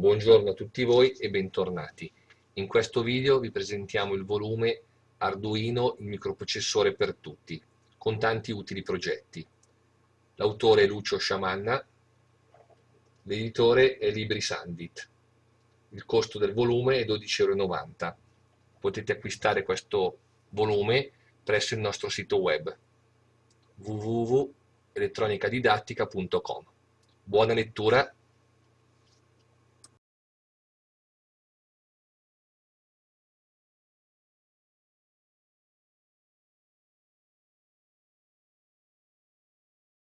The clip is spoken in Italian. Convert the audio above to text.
Buongiorno a tutti voi e bentornati. In questo video vi presentiamo il volume Arduino, il microprocessore per tutti, con tanti utili progetti. L'autore è Lucio Sciamanna, l'editore è LibriSandit. Il costo del volume è 12,90 euro. Potete acquistare questo volume presso il nostro sito web www.elettronicadidattica.com. Buona lettura